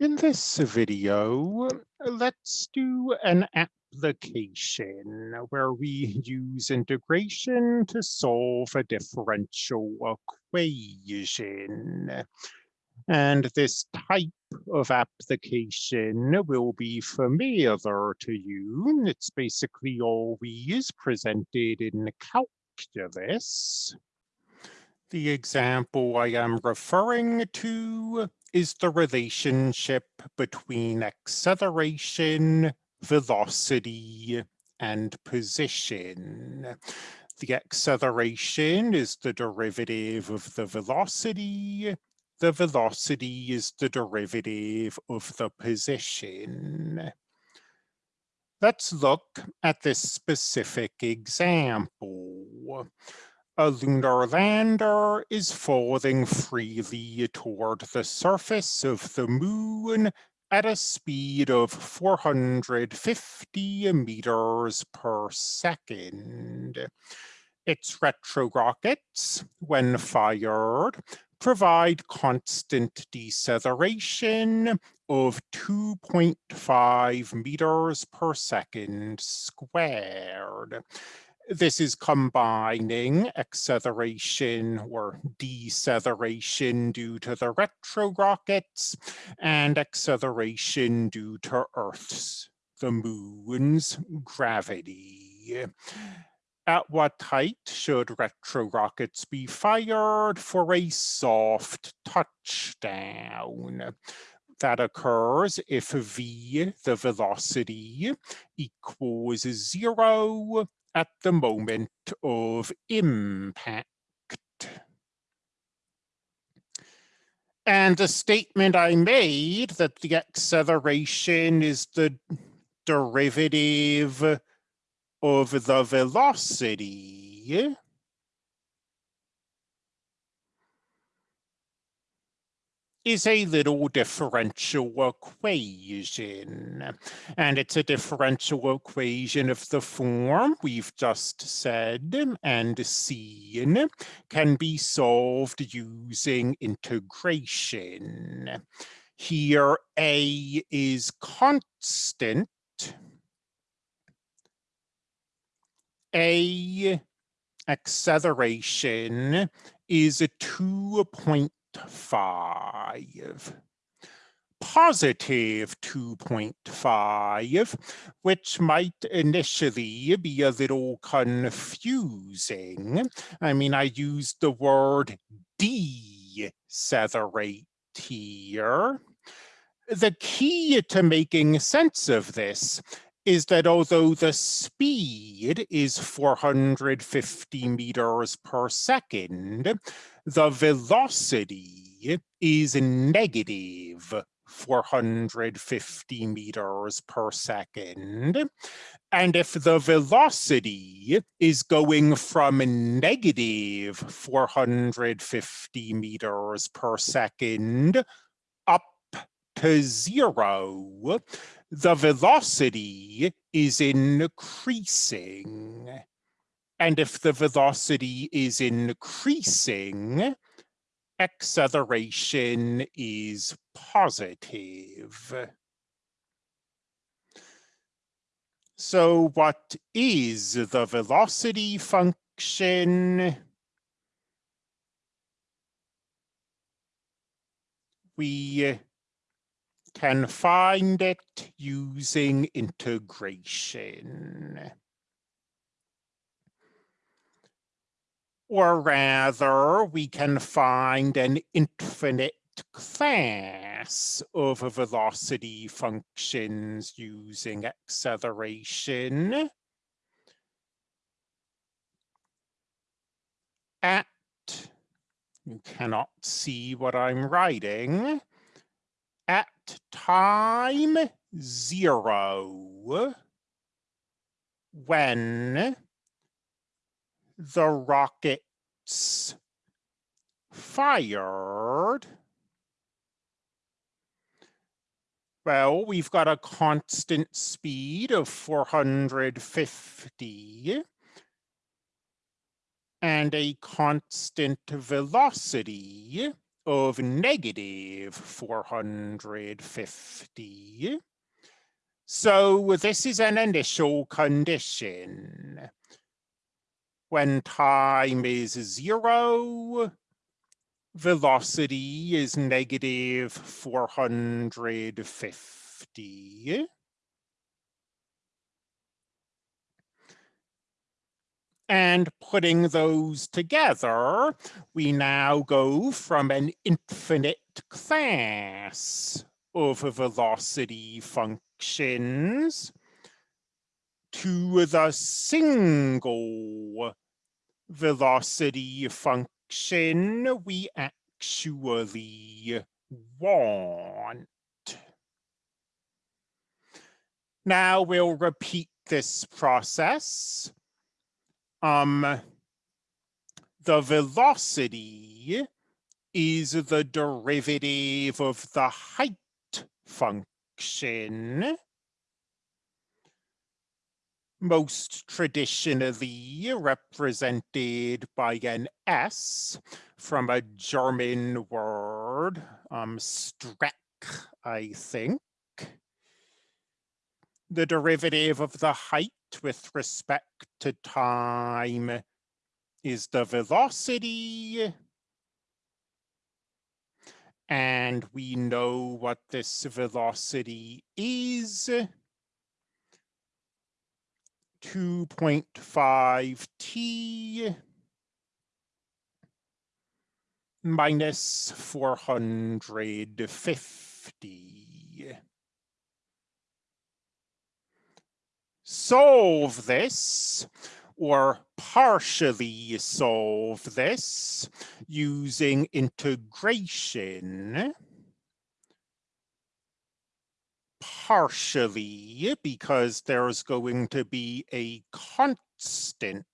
In this video, let's do an application where we use integration to solve a differential equation. And this type of application will be familiar to you. It's basically always presented in calculus. The example I am referring to is the relationship between acceleration, velocity, and position. The acceleration is the derivative of the velocity. The velocity is the derivative of the position. Let's look at this specific example a lunar lander is falling freely toward the surface of the moon at a speed of 450 meters per second. Its retrorockets, when fired, provide constant deceleration of 2.5 meters per second squared. This is combining acceleration or deceleration due to the retro rockets and acceleration due to Earth's, the moon's gravity. At what height should retro rockets be fired for a soft touchdown? that occurs if v, the velocity, equals zero at the moment of impact. And the statement I made that the acceleration is the derivative of the velocity is a little differential equation. And it's a differential equation of the form we've just said and seen can be solved using integration. Here, A is constant. A acceleration is a 2.5 positive 2.5, which might initially be a little confusing. I mean, I used the word decelerate here. The key to making sense of this is that although the speed is 450 meters per second, the velocity is negative 450 meters per second. And if the velocity is going from negative 450 meters per second up to zero, the velocity is increasing. And if the velocity is increasing, acceleration is positive. So what is the velocity function? We can find it using integration. Or rather, we can find an infinite class of velocity functions using acceleration. At, you cannot see what I'm writing, at time zero, when the rockets fired, well, we've got a constant speed of 450 and a constant velocity of negative 450. So this is an initial condition. When time is zero, velocity is negative 450. And putting those together, we now go from an infinite class of velocity functions to the single velocity function we actually want. Now we'll repeat this process um, the velocity is the derivative of the height function. Most traditionally represented by an S from a German word, um, Streck, I think. The derivative of the height with respect to time is the velocity. And we know what this velocity is. 2.5 t minus 450. solve this or partially solve this using integration. Partially because there's going to be a constant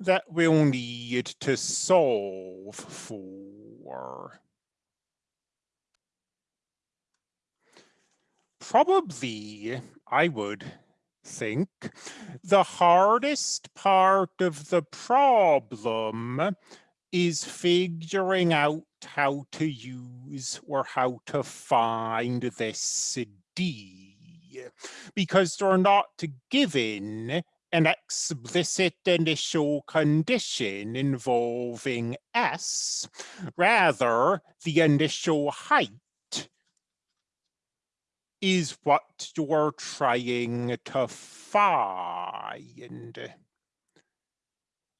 that we'll need to solve for. probably, I would think, the hardest part of the problem is figuring out how to use or how to find this D because they're not given an explicit initial condition involving S, rather the initial height is what you're trying to find.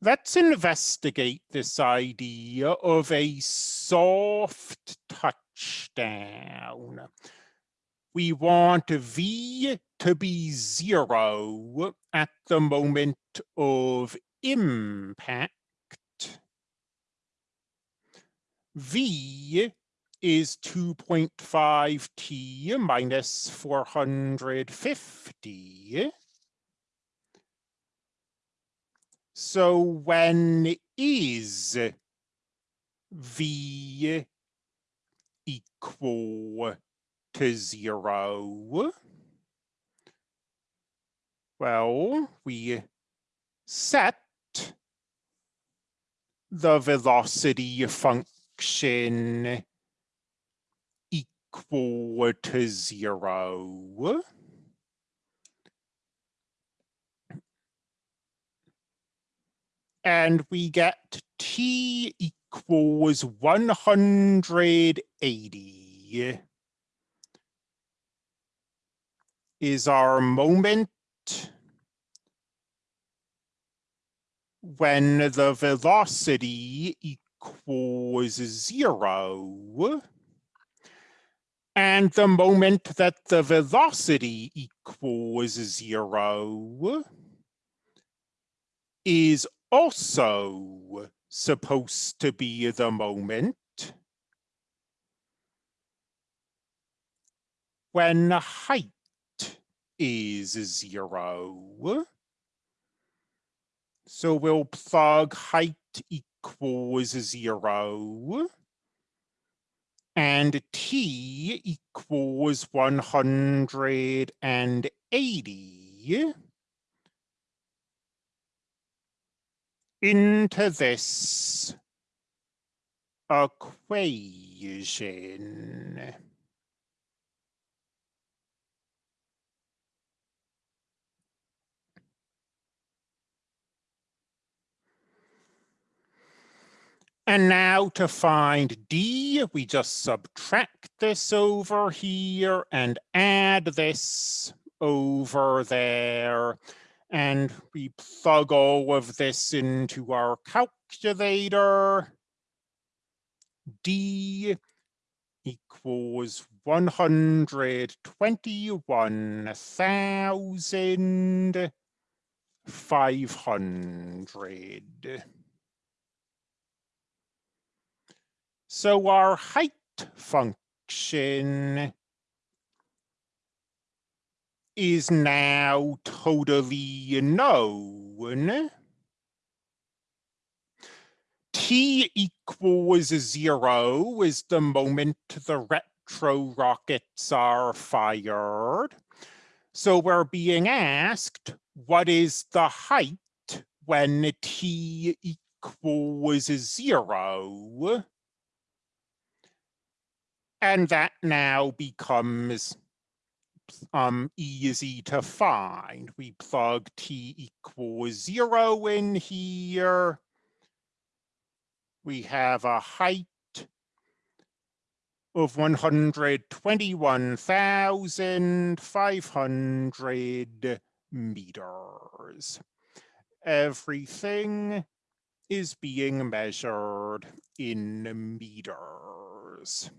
Let's investigate this idea of a soft touchdown. We want V to be zero at the moment of impact. V is 2.5 t minus 450. So when is v equal to zero? Well, we set the velocity function equal to zero. And we get t equals 180 is our moment when the velocity equals zero. And the moment that the velocity equals zero is also supposed to be the moment when height is zero. So we'll plug height equals zero and t equals 180. Into this equation. And now to find D, we just subtract this over here and add this over there. And we plug all of this into our calculator. D equals 121,500. So our height function is now totally known. T equals zero is the moment the retro rockets are fired. So we're being asked, what is the height when T equals zero? And that now becomes um, easy to find. We plug t equals zero in here. We have a height of 121,500 meters. Everything is being measured in meters.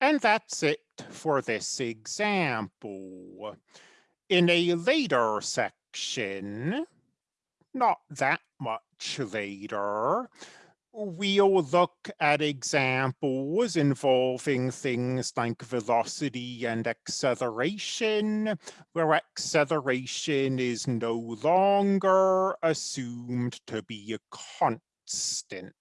And that's it for this example. In a later section, not that much later, we'll look at examples involving things like velocity and acceleration, where acceleration is no longer assumed to be a constant.